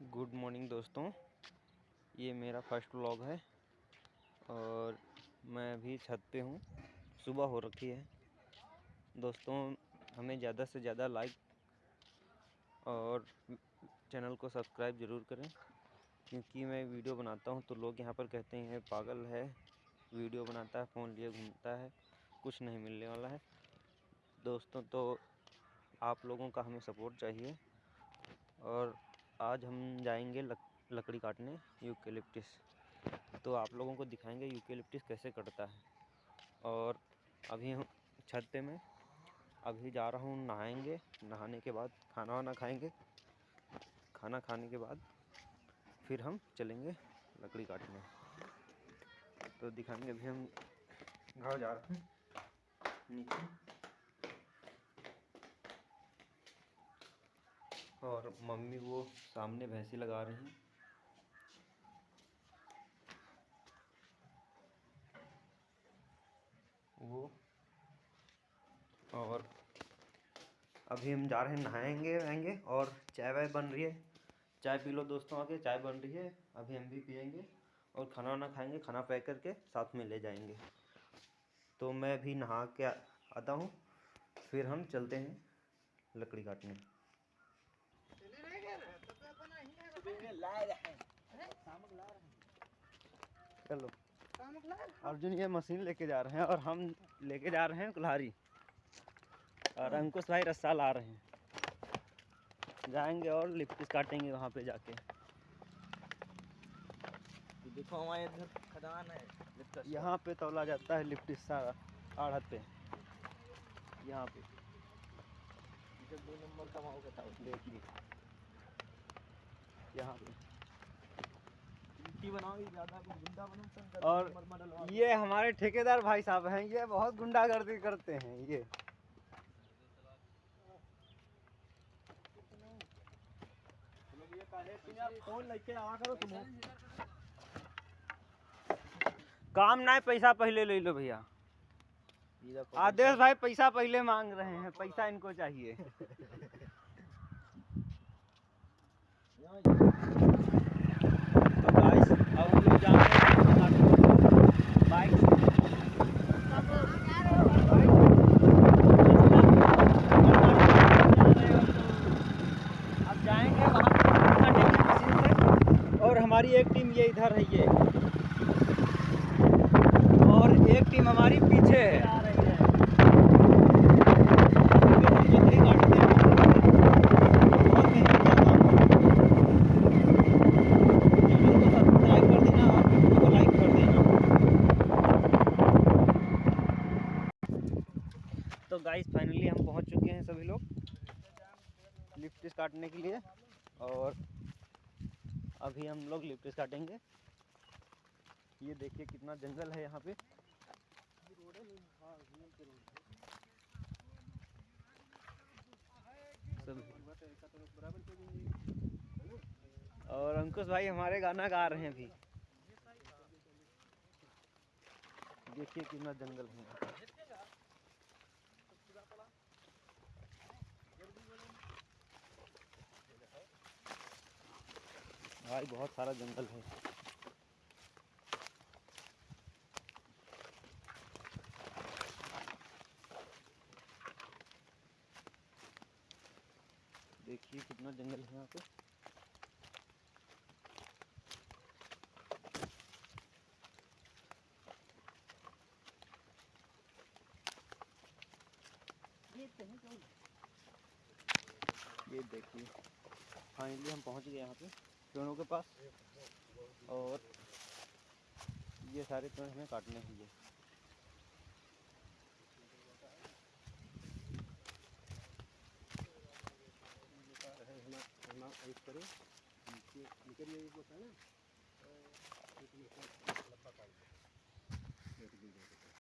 Good morning दोस्तों। ये मेरा फ़र्स्ट व्लॉग है और मैं अभी छत पे हूँ। सुबह हो रखी है। दोस्तों, हमें ज़्यादा से ज़्यादा लाइक और चैनल को सब्सक्राइब ज़रूर करें, क्योंकि मैं वीडियो बनाता हूँ तो लोग यहाँ पर कहते हैं पागल है, वीडियो बनाता है, फ़ोन लिए घूमता है, कुछ नहीं मिलने वाला है। दोस्तों तो आप लोगों का हमें सपोर्ट चाहिए और आज हम जाएँगे लक, लकड़ी काटने यूकेलिप्टिस तो आप लोगों को दिखाएँगे यूकेलिप्टिस कैसे कटता है। और अभी हम छत पे में अभी जा रहा हूँ नहाएँगे। नहाने के बाद खाना वाना खाएँगे। खाना खाने के बाद फिर हम चलेंगे लकड़ी काटने। तो दिखाएँगे अभी हम घर जा रहे हैं। नीचे। और मम्मी वो सामने भैंसी लगा रही हैं। वो और अभी हम जा रहे हैं नहाएँगे वहेंगे और चाय वाय बन रही है। चाय पी लो दोस्तों आके, चाय बन रही है। अभी हम भी पियेंगे और खाना वाना खाएँगे, खाना पैक करके साथ में ले जाएँगे। तो मैं भी नहा के आता हूँ। फिर हम चलते हैं लकड़ी काटने। चलो। अर्जुन ये मशीन लेके जा रहे हैं और हम लेके जा रहे हैं कुल्हारी और अंकुश भाई रस्सा ला रहे हैं। जाएँगे और लिप्टिस काटेंगे वहाँ पे जाके। देखो हमारे इधर खदान है यहाँ पे तोला जाता है लिप्टिस सारा आढ़त पे। यहाँ पे। दो नंबर का माओ बताओ देखिए यहाँ पे। और ये हमारे ठेकेदार भाई साहब हैं ये बहुत गुंडागर्दी करते हैं ये। काम ना पैसा पहले ले लो भैया। आदेश भाई पैसा पहले मांग रहे हैं पैसा इनको चाहिए और हमारी एक टीम ये इधर है ये। और एक टीम हमारी पीछे है तो गाइस फाइनली हम पहुँच चुके हैं सभी लोग। लिफ्ट काटने के लिए। और अभी हम लोग लिफ्ट काटेंगे ये देखिए कितना जंगल है यहाँ पे। और अंकुश भाई हमारे गाना गा रहे हैं अभी। देखिए कितना जंगल है भाई, बहुत सारा जंगल है। देखिए कितना जंगल है यहाँ पे। ये देखिए फाइनली हम पहुँच गए यहाँ पे। पेड़ों के पास। और ये सारे पेड़ हमें काटने हैं